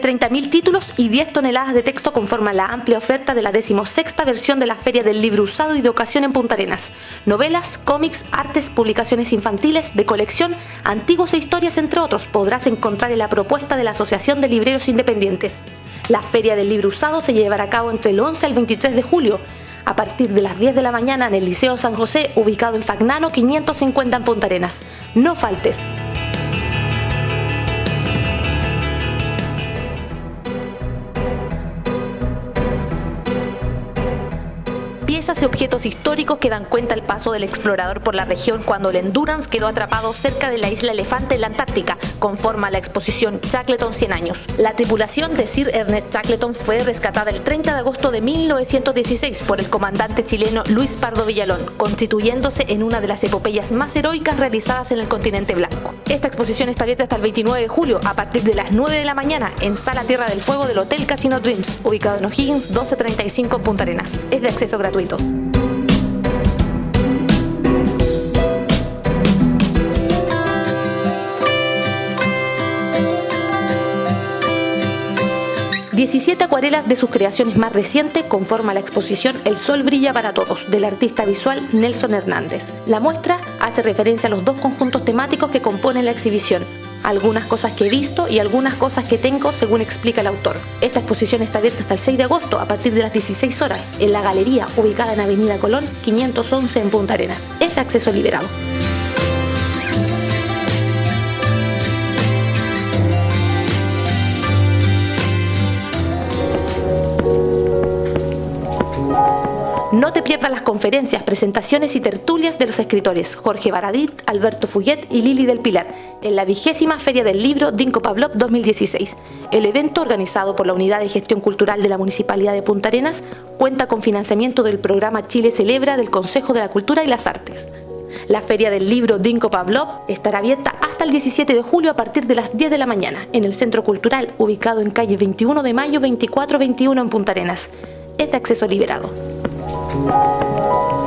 30.000 títulos y 10 toneladas de texto conforman la amplia oferta de la decimosexta versión de la Feria del Libro Usado y de Ocasión en Punta Arenas. Novelas, cómics, artes, publicaciones infantiles, de colección, antiguos e historias, entre otros, podrás encontrar en la propuesta de la Asociación de Libreros Independientes. La Feria del Libro Usado se llevará a cabo entre el 11 al 23 de julio, a partir de las 10 de la mañana en el Liceo San José, ubicado en Fagnano 550 en Punta Arenas. No faltes. Piezas y objetos históricos que dan cuenta el paso del explorador por la región cuando el Endurance quedó atrapado cerca de la isla Elefante en la Antártica, conforma la exposición Shackleton 100 años. La tripulación de Sir Ernest Shackleton fue rescatada el 30 de agosto de 1916 por el comandante chileno Luis Pardo Villalón, constituyéndose en una de las epopeyas más heroicas realizadas en el continente blanco. Esta exposición está abierta hasta el 29 de julio a partir de las 9 de la mañana en Sala Tierra del Fuego del Hotel Casino Dreams, ubicado en O'Higgins 1235 en Punta Arenas. Es de acceso gratuito gratuito. 17 acuarelas de sus creaciones más recientes conforman la exposición El Sol Brilla para Todos, del artista visual Nelson Hernández. La muestra hace referencia a los dos conjuntos temáticos que componen la exhibición, algunas cosas que he visto y algunas cosas que tengo según explica el autor. Esta exposición está abierta hasta el 6 de agosto a partir de las 16 horas en la galería ubicada en Avenida Colón 511 en Punta Arenas. Es de acceso liberado. No te pierdas las conferencias, presentaciones y tertulias de los escritores Jorge Baradit, Alberto Fuyet y Lili del Pilar en la vigésima Feria del Libro Dinko Pavlov 2016. El evento, organizado por la Unidad de Gestión Cultural de la Municipalidad de Punta Arenas, cuenta con financiamiento del programa Chile Celebra del Consejo de la Cultura y las Artes. La Feria del Libro Dinko Pavlov estará abierta hasta el 17 de julio a partir de las 10 de la mañana en el Centro Cultural ubicado en calle 21 de mayo 2421 en Punta Arenas. Es de acceso liberado. Thank you.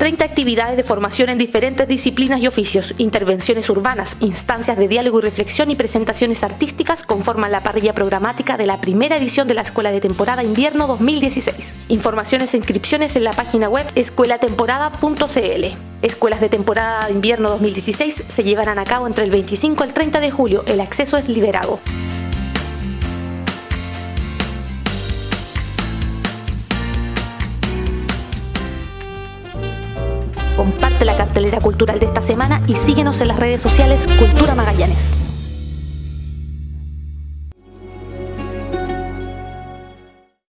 30 actividades de formación en diferentes disciplinas y oficios, intervenciones urbanas, instancias de diálogo y reflexión y presentaciones artísticas conforman la parrilla programática de la primera edición de la Escuela de Temporada Invierno 2016. Informaciones e inscripciones en la página web escuelatemporada.cl. Escuelas de temporada invierno 2016 se llevarán a cabo entre el 25 al 30 de julio. El acceso es liberado. Comparte la cartelera cultural de esta semana y síguenos en las redes sociales Cultura Magallanes.